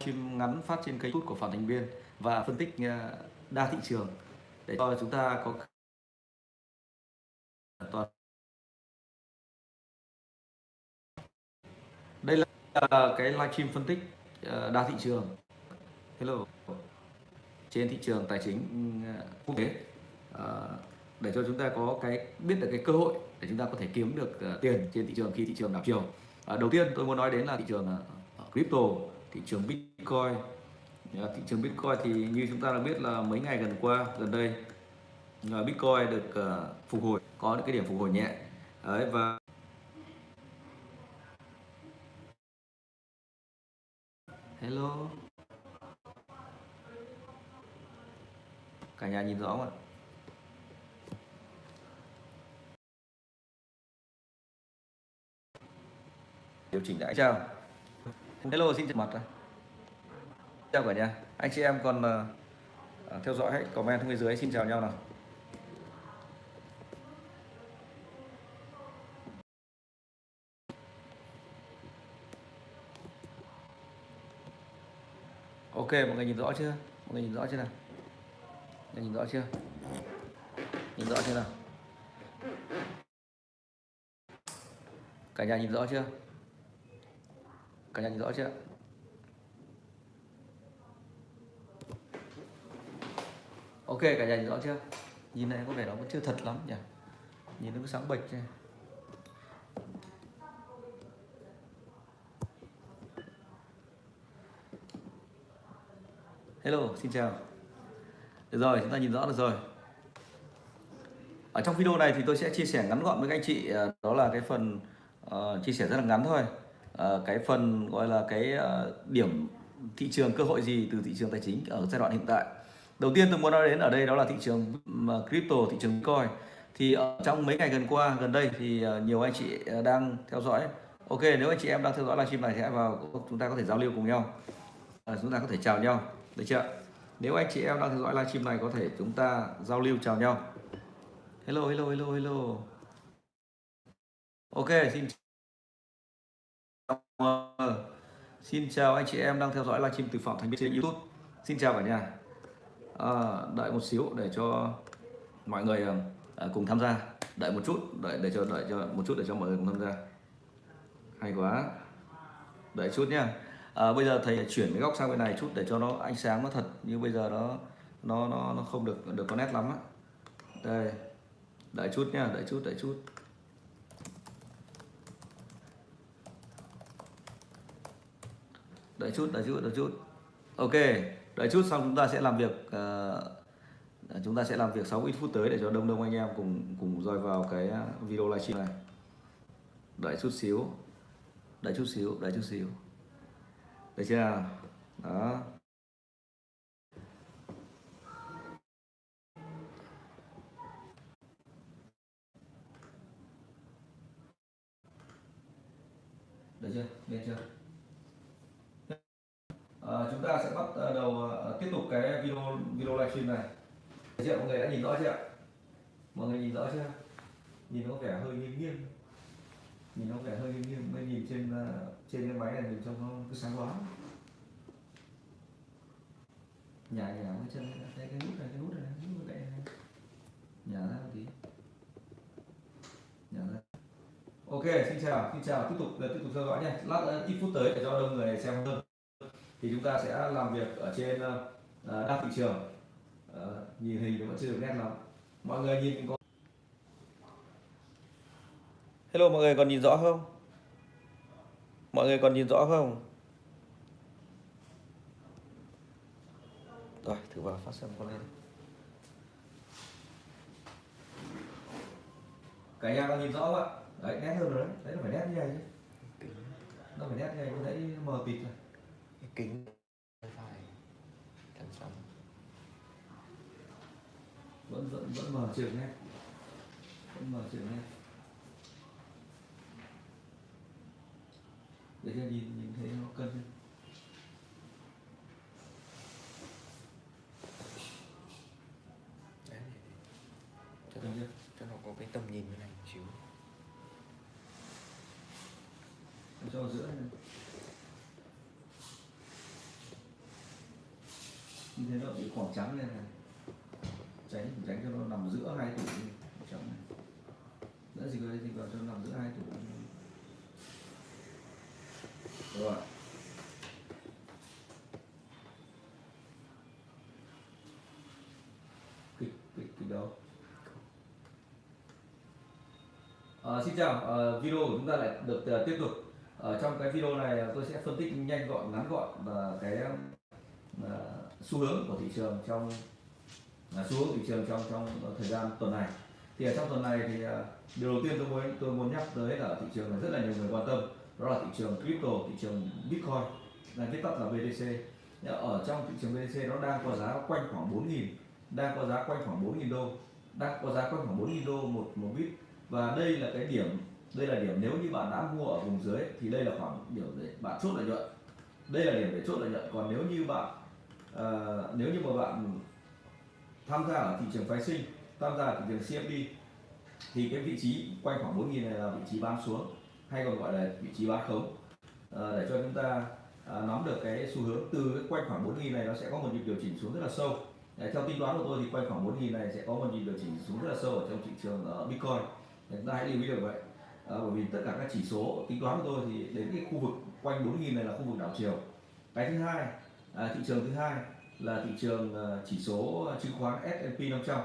livestream ngắn phát trên kênh YouTube của Phạm Thành Biên và phân tích ờ, đa thị trường để cho chúng ta có toàn đây là ờ, cái livestream phân tích ờ, đa thị trường. Hello. Trên thị trường tài chính ừ, quốc tế. Để cho chúng ta có cái, biết được cái cơ hội để chúng ta có thể kiếm được tiền trên thị trường khi thị trường đảo chiều. Đầu tiên tôi muốn nói đến là thị trường crypto, thị trường Bitcoin Bitcoin, thị trường Bitcoin thì như chúng ta đã biết là mấy ngày gần qua gần đây Bitcoin được ờ, phục hồi có những cái điểm phục hồi nhẹ. Đấy, và hello. Cả nhà nhìn rõ không ạ? Điều chỉnh đã chào hello xin chào. Mặt chào cả nhà anh chị em còn uh, theo dõi hãy comment bên dưới. Xin chào nhau nào. Ok mọi người nhìn rõ chưa? Mọi người nhìn rõ chưa nào? Mọi người nhìn rõ chưa? Nhìn rõ chưa nào? Cả nhà nhìn rõ chưa? Cả nhà nhìn rõ chưa? Ok cả nhà nhìn rõ chưa? Nhìn này có vẻ nó vẫn chưa thật lắm nhỉ? Nhìn nó cứ sáng bệch này hello xin chào. Được rồi chúng ta nhìn rõ được rồi. Ở trong video này thì tôi sẽ chia sẻ ngắn gọn với các anh chị ờ, đó là cái phần uh, chia sẻ rất là ngắn thôi. Uh, cái phần gọi là cái uh, điểm thị trường cơ hội gì từ thị trường tài chính ở giai đoạn hiện tại đầu tiên tôi muốn nói đến ở đây đó là thị trường crypto thị trường bitcoin. Thì ở trong mấy ngày gần qua gần đây thì ờ, nhiều anh chị ờ, đang theo dõi. Ok nếu anh chị em đang theo dõi livestream này thì hãy vào ờ, chúng ta có thể giao lưu cùng nhau. À, chúng ta có thể chào nhau được chưa? Nếu anh chị em đang theo dõi livestream này có thể chúng ta giao lưu chào nhau. Hello hello hello hello. Ok xin xin chào anh chị em đang theo dõi livestream từ phạm thành biên trên youtube. Xin chào cả nhà à, đợi một xíu để cho mọi người à, cùng tham gia. Đợi một chút đợi để cho đợi cho một chút để cho mọi người cùng tham gia. Hay quá. Đợi chút nhá. À, bây giờ thầy chuyển cái góc sang bên này chút để cho nó ánh sáng nó thật như bây giờ nó nó nó nó không được được có nét lắm á. Đây. Đợi chút nhá đợi chút đợi chút. Đợi chút đợi chút đợi chút. Ok đợi chút xong chúng ta sẽ làm việc uh, chúng ta sẽ làm việc 6 ít phút tới để cho đông đông anh em cùng cùng roi vào cái ờ, video livestream này. Đợi chút xíu đợi chút xíu đợi chút xíu. Được chưa? Đó. Được chưa? Được chưa? À, chúng ta sẽ bắt ờ, đầu ờ, tiếp tục cái video video livestream này. Chị mọi người đã nhìn rõ chưa mọi người nhìn rõ chưa? Nhìn có vẻ hơi nghiêng nghiêng. Nhìn nó vẻ hơi nghiêng mới nhìn trên trên cái máy này nhìn trông nó cứ sáng quá nhả nhả cái chân cái cái nút này cái nút này cái nút này. Nhả ra một tí. Nhả ra. Ok xin chào xin chào. Tiếp tục tiếp tục theo dõi nha. Lát ít phút tới để cho đông người xem hơn thì chúng ta sẽ làm việc ở trên uh, đa thị trường. Uh, nhìn hình thì vẫn chưa được nét lắm. Mọi người nhìn có hello mọi người còn nhìn rõ không? Mọi người còn nhìn rõ không? Rồi thử vào phát xem con lên cả nhà còn nhìn rõ không ạ? Đấy nét hơn rồi đấy. Đấy là phải nét như này chứ. Nó phải nét như này thấy mờ tịt rồi kính phải chắn sóng vẫn vẫn vẫn mờ trường nét vẫn mờ trường nét để cho nhìn nhìn thấy nó cân hơn cho nó, chưa cho nó có cái tầm nhìn như này một xíu. Để cho giữa này như thế nó bị khoảng trắng lên này tránh tránh cho nó nằm giữa hai tủ trắng này. Đỡ gì vào đây gì vào cho nó nằm giữa hai tủ rồi. Kịch kịch kịch đâu? Ờ, xin chào, à, video của chúng ta lại được ờ, tiếp tục. Ở trong cái video này tôi sẽ phân tích nhanh gọn, ngắn gọn và cái xu hướng của thị trường trong là xu hướng thị trường trong trong thời gian tuần này. Thì ở trong tuần này thì à, điều đầu tiên tôi muốn tôi muốn nhắc tới là thị trường này rất là nhiều người quan tâm, đó là thị trường crypto, thị trường Bitcoin, là viết tắt là BTC. Ở trong thị trường BTC nó đang có giá quanh khoảng 4.000, đang có giá quanh khoảng 4.000 đô, đang có giá quanh khoảng 4.000 đô một một bit và đây là cái điểm đây là điểm nếu như bạn đã mua ở vùng dưới thì đây là khoảng điểm để bạn chốt lợi nhuận đây là điểm để chốt lợi nhuận còn nếu như bạn ờ, nếu như mà bạn tham gia ở thị trường phái sinh tham gia ở thị trường CFD thì cái vị trí quanh khoảng 4.000 này là vị trí bán xuống hay còn gọi là vị trí bán khống. Ờ, để cho chúng ta à, nắm được cái xu hướng từ cái quanh khoảng 4.000 này nó sẽ có một nhịp điều chỉnh xuống rất là sâu. Đấy, theo tính toán của tôi thì quanh khoảng 4.000 này sẽ có một nhịp điều chỉnh xuống rất là sâu ở trong thị trường uh, Bitcoin. Để chúng ta hãy lưu ý được vậy. À, bởi vì tất cả các chỉ số tính toán của tôi thì đến cái khu vực quanh 4.000 này là khu vực đảo chiều. Cái thứ hai à, thị trường thứ hai là thị trường à, chỉ số chứng khoán S&P 500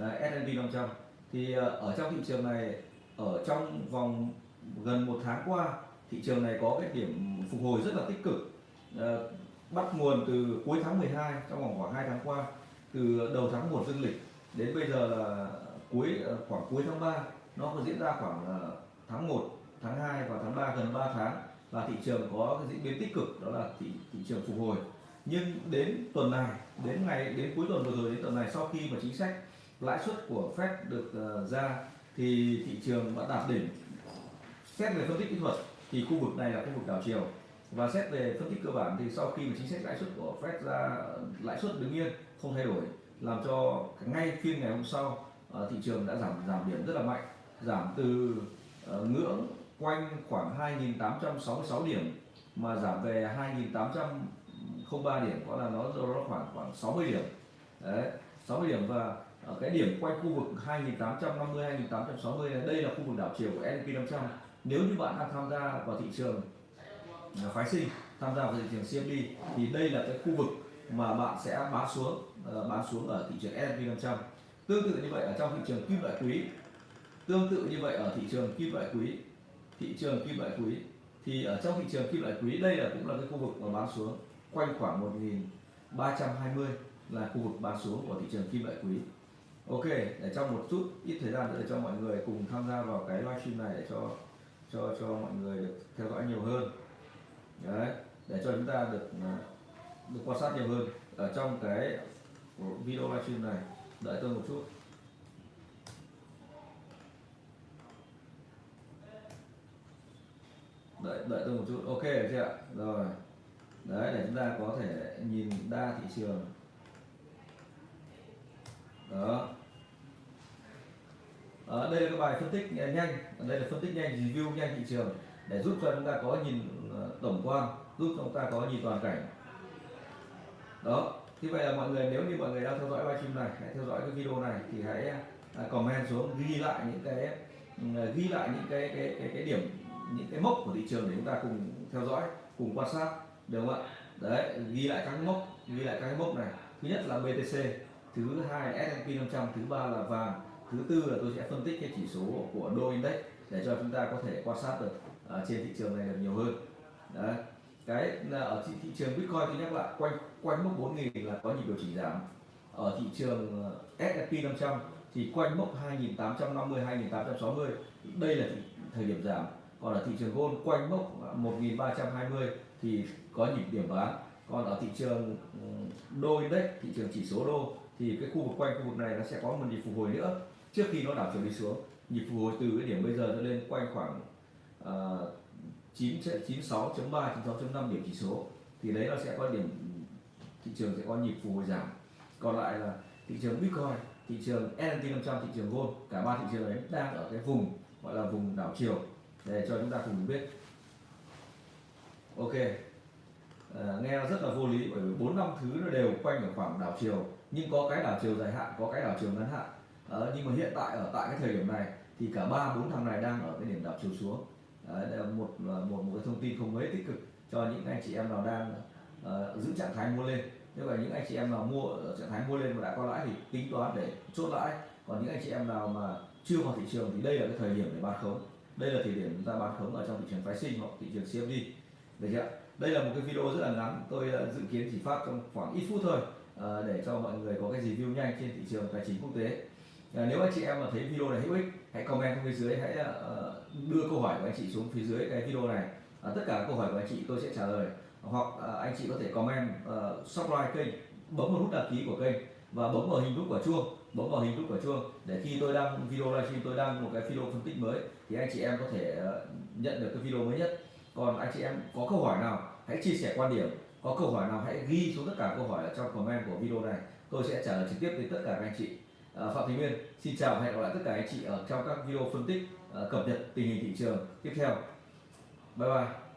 à, S&P 500 thì à, ở trong thị trường này ở trong vòng gần một tháng qua thị trường này có cái điểm phục hồi rất là tích cực. À, bắt nguồn từ cuối tháng 12 trong vòng khoảng 2 tháng qua từ đầu tháng 1 dương lịch đến bây giờ là cuối ờ, khoảng cuối tháng 3 nó có diễn ra khoảng ờ, tháng 1 tháng 2 và tháng 3 gần 3 tháng là thị trường có cái diễn biến tích cực đó là thị thị trường phục hồi nhưng đến tuần này, đến ngày, đến cuối tuần vừa rồi, đến tuần này sau khi mà chính sách lãi suất của Fed được ờ, ra thì thị trường đã đạt đỉnh. Xét về phân tích kỹ thuật thì khu vực này là khu vực đảo chiều. Và xét về phân tích cơ bản thì sau khi mà chính sách lãi suất của Fed ra, lãi suất đứng yên, không thay đổi, làm cho ngay phiên ngày hôm sau ờ, thị trường đã giảm giảm điểm rất là mạnh. Giảm từ ờ, ngưỡng quanh khoảng 2.866 điểm mà giảm về không ba điểm, có là nó nó khoảng khoảng 60 điểm. Đấy 60 điểm và ở cái điểm quanh khu vực 2850 2860 này đây là khu vực đảo chiều của S&P 500 nếu như bạn đang tham gia vào thị trường à, phái sinh, tham gia vào thị trường CFD thì đây là cái khu vực mà bạn sẽ bán xuống ờ, bán xuống ở thị trường S&P 500 tương tự như vậy ở trong thị trường kim loại quý. Tương tự như vậy ở thị trường kim loại quý. Thị trường kim loại quý. Thì ở trong thị trường kim loại quý, đây là cũng là cái khu vực mà bán xuống quanh khoảng 1320 là khu vực bán xuống của thị trường kim loại quý. Ok, để trong một chút ít thời gian nữa để cho mọi người cùng tham gia vào cái livestream này để cho cho cho mọi người được theo dõi nhiều hơn. Đấy, để cho chúng ta được à, được quan sát nhiều hơn ở trong cái video livestream này. Đợi tôi một chút. Đợi đợi tôi một chút. Ok, chưa ạ? Rồi đấy để chúng ta có thể nhìn đa thị trường. Đó. Ở đây là cái bài phân tích nhanh. Đây là phân tích nhanh review nhanh thị trường để giúp cho chúng ta có nhìn ờ, tổng quan giúp cho chúng ta có nhìn toàn cảnh. Đó. Như vậy là mọi người nếu như mọi người đang theo dõi livestream này hãy theo dõi cái video này thì hãy à, comment xuống ghi lại những cái à, ghi lại những cái cái cái, cái điểm những cái mốc của thị trường để chúng ta cùng theo dõi cùng quan sát được không ạ? Đấy ghi lại các mốc ghi lại các mốc này. Thứ nhất là BTC thứ hai là S&P 500 thứ ba là vàng thứ tư là tôi sẽ phân tích cái chỉ số của đô index để cho chúng ta có thể quan sát được ở trên thị trường này được nhiều hơn. Đấy cái là ở thị, thị trường Bitcoin thì nhắc lại quanh quanh mốc 4.000 là có nhịp điều chỉnh giảm. Ở thị trường ờ, S&P 500 thì quanh mốc 2850 2860 đây là thời điểm giảm. Còn ở thị trường gold quanh mốc 1320 thì có nhịp điểm bán còn ở thị trường ừ, đô index thị trường chỉ số đô thì cái khu vực quanh khu vực này nó sẽ có một nhịp phục hồi nữa. Trước khi nó đảo chiều đi xuống nhịp phục hồi từ cái điểm bây giờ nó lên quanh khoảng uh, 9 96.3 96.5 điểm chỉ số thì đấy nó sẽ có điểm thị trường sẽ có nhịp phục hồi giảm. Còn lại là thị trường Bitcoin thị trường S&P 500 thị trường gold cả ba thị trường đấy đang ở cái vùng gọi là vùng đảo chiều. Để cho chúng ta cùng biết. Ok. Ờ, nghe rất là vô lý bởi vì bốn năm thứ nó đều quanh ở khoảng đảo chiều. Nhưng có cái đảo chiều dài hạn có cái đảo chiều ngắn hạn. Ờ, nhưng mà hiện tại ở tại cái thời điểm này thì cả ba bốn thằng này đang ở cái điểm đảo chiều xuống. Đấy, đây là một ờ, một một cái thông tin không mấy tích cực cho những anh chị em nào đang uh, giữ trạng thái mua lên. Như vậy những anh chị em nào mua ở trạng thái mua lên mà đã có lãi thì tính toán để chốt lãi. Còn những anh chị em nào mà chưa vào thị trường thì đây là cái thời điểm để bán khống. Đây là thời điểm chúng ta bán khống ở trong thị trường phái sinh hoặc thị trường CFD được chưa đây là một cái video rất là ngắn. Tôi ờ, dự kiến chỉ phát trong khoảng ít phút thôi ờ, để cho mọi người có cái review nhanh trên thị trường tài chính quốc tế. Ờ, nếu anh chị em mà thấy video này hữu ích hãy comment xuống phía dưới hãy đưa câu hỏi của anh chị xuống phía dưới cái video này. Tất cả các câu hỏi của anh chị tôi sẽ trả lời. Hoặc anh chị có thể comment uh, subscribe kênh bấm vào nút đăng ký của kênh và bấm vào hình nút quả chuông bấm vào hình nút quả chuông để khi tôi đăng video livestream tôi đăng một cái video phân tích mới thì anh chị em có thể nhận được cái video mới nhất còn anh chị em có câu hỏi nào, hãy chia sẻ quan điểm. Có câu hỏi nào, hãy ghi xuống tất cả câu hỏi ở trong comment của video này. Tôi sẽ trả lời trực tiếp đến tất cả các anh chị. À, Phạm Thị Nguyên, xin chào và hẹn gặp lại tất cả anh chị ở trong các video phân tích à, cập nhật tình hình thị trường tiếp theo. Bye bye.